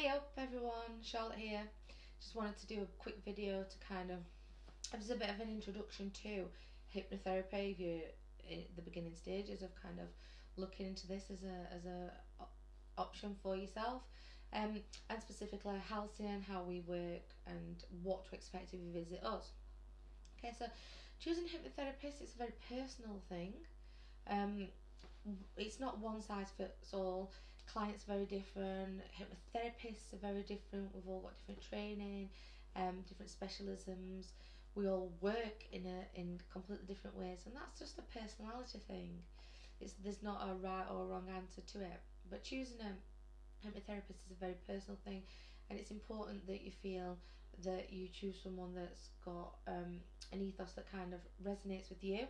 Hey up everyone, Charlotte here. Just wanted to do a quick video to kind of, as a bit of an introduction to hypnotherapy if you're in the beginning stages of kind of looking into this as a, as a option for yourself. Um, and specifically Halcyon, how we work and what to expect if you visit us. Okay, so choosing hypnotherapist is a very personal thing. Um, it's not one size fits all. Clients are very different. Hypnotherapists are very different. We've all got different training, um, different specialisms. We all work in a in completely different ways, and that's just a personality thing. It's there's not a right or wrong answer to it. But choosing a hypnotherapist is a very personal thing, and it's important that you feel that you choose someone that's got um, an ethos that kind of resonates with you.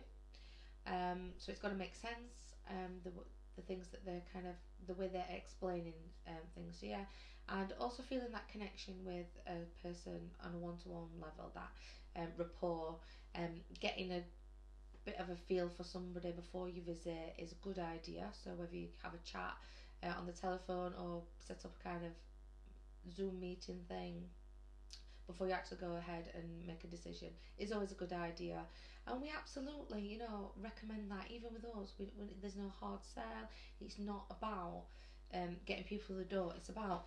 Um, so it's got to make sense. Um, the the things that they're kind of the way they're explaining um, things. So yeah, and also feeling that connection with a person on a one to one level, that um, rapport, um, getting a bit of a feel for somebody before you visit is a good idea. So whether you have a chat uh, on the telephone or set up a kind of Zoom meeting thing before you actually go ahead and make a decision is always a good idea. And we absolutely, you know, recommend that even with us. We, we, there's no hard sell. It's not about um, getting people the door. It's about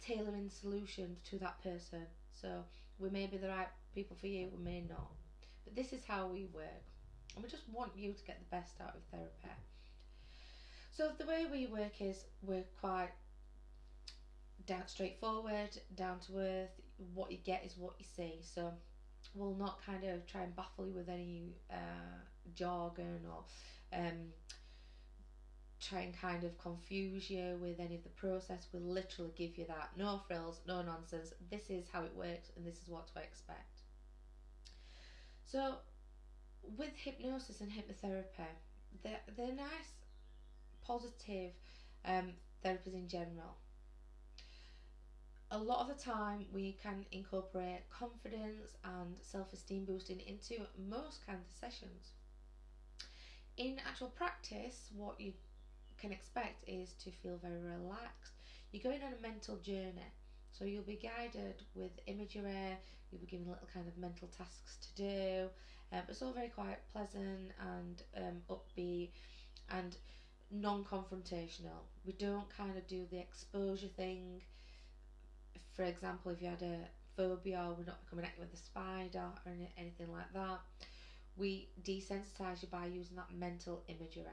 tailoring solutions to that person. So we may be the right people for you, we may not. But this is how we work. And we just want you to get the best out of therapy. So the way we work is we're quite down straightforward, down to earth. What you get is what you see. So we'll not kind of try and baffle you with any uh, jargon or um, try and kind of confuse you with any of the process. We'll literally give you that. No frills, no nonsense. This is how it works and this is what to expect. So with hypnosis and hypnotherapy, they're, they're nice, positive um, therapies in general a lot of the time we can incorporate confidence and self-esteem boosting into most of sessions. In actual practice, what you can expect is to feel very relaxed. You're going on a mental journey. So you'll be guided with imagery, you'll be given little kind of mental tasks to do. Um, it's all very quite pleasant and um, upbeat and non-confrontational. We don't kind of do the exposure thing for example, if you had a phobia, we're not coming at you with a spider or anything like that. We desensitize you by using that mental imagery,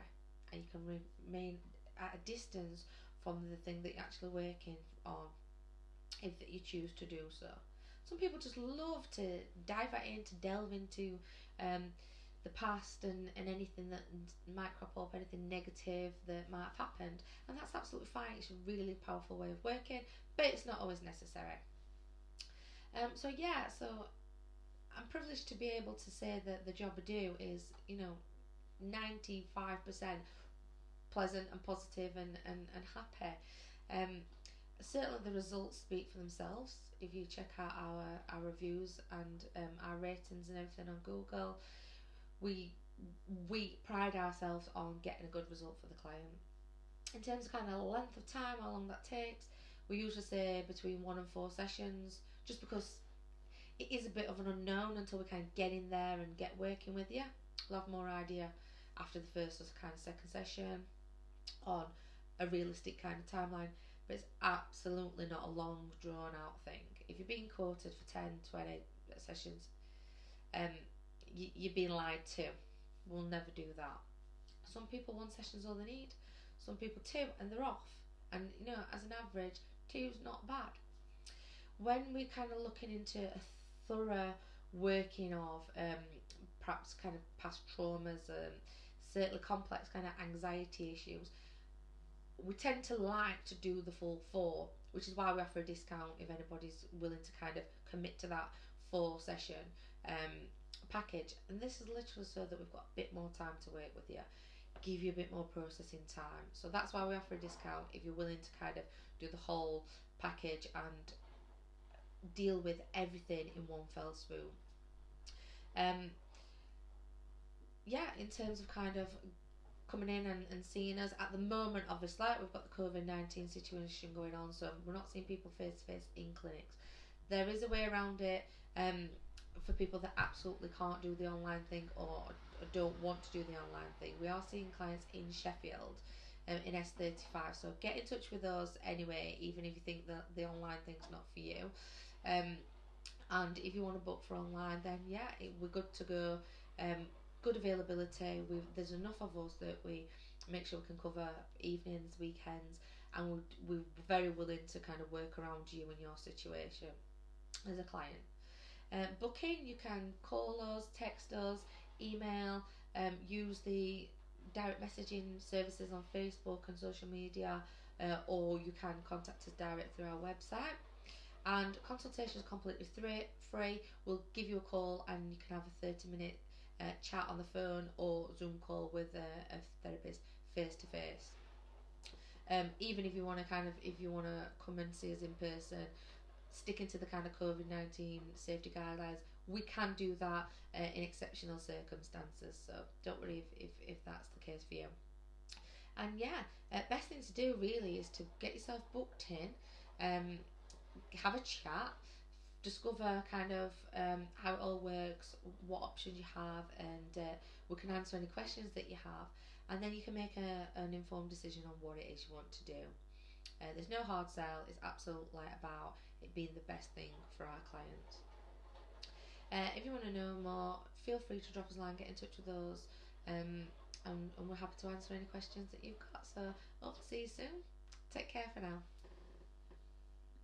and you can remain at a distance from the thing that you're actually working on, if you choose to do so. Some people just love to dive right in to delve into um, the past and, and anything that might crop up, anything negative that might have happened. And that's absolutely fine. It's a really powerful way of working, but it's not always necessary. Um, so yeah, so I'm privileged to be able to say that the job I do is, you know, 95% pleasant and positive and, and, and happy. Um, certainly the results speak for themselves. If you check out our, our reviews and um, our ratings and everything on Google, we we pride ourselves on getting a good result for the client. In terms of kind of length of time, how long that takes, we usually say between one and four sessions, just because it is a bit of an unknown until we kind of get in there and get working with you. We'll have more idea after the first or kind of second session on a realistic kind of timeline, but it's absolutely not a long drawn out thing. If you're being quoted for 10, 20 sessions, um, you, you're being lied to. We'll never do that. Some people one session's all they need. Some people two and they're off. And you know, as an average, two's not bad. When we're kind of looking into a thorough working of um, perhaps kind of past traumas and certainly complex kind of anxiety issues, we tend to like to do the full four, which is why we offer a discount if anybody's willing to kind of commit to that four session. Um, package and this is literally so that we've got a bit more time to work with you give you a bit more processing time so that's why we offer a discount if you're willing to kind of do the whole package and deal with everything in one fell swoop um yeah in terms of kind of coming in and, and seeing us. At the moment, obviously, we've got the COVID 19 situation going on, so we're not seeing people face to face in clinics. There is a way around it um, for people that absolutely can't do the online thing or don't want to do the online thing. We are seeing clients in Sheffield. Um, in S35, so get in touch with us anyway, even if you think that the online thing's not for you. Um, and if you want to book for online, then yeah, it, we're good to go. Um, good availability. we there's enough of us that we make sure we can cover evenings, weekends, and we're, we're very willing to kind of work around you and your situation as a client. Um, booking, you can call us, text us, email, um, use the direct messaging services on Facebook and social media, uh, or you can contact us direct through our website. And consultation is completely free. We'll give you a call and you can have a 30 minute uh, chat on the phone or Zoom call with a, a therapist face to face. Even if you want to kind of, if you want to come and see us in person, sticking to the kind of COVID 19 safety guidelines, we can do that uh, in exceptional circumstances. So don't worry if, if, if that's the case for you. And yeah, uh, best thing to do really is to get yourself booked in, um, have a chat, discover kind of um, how it all works, what options you have, and uh, we can answer any questions that you have, and then you can make a, an informed decision on what it is you want to do. Uh, there's no hard sell, it's absolutely about it being the best thing for our clients. Uh, if you want to know more, feel free to drop us a line, get in touch with us, um, and, and we're happy to answer any questions that you've got. So, hope to see you soon. Take care for now.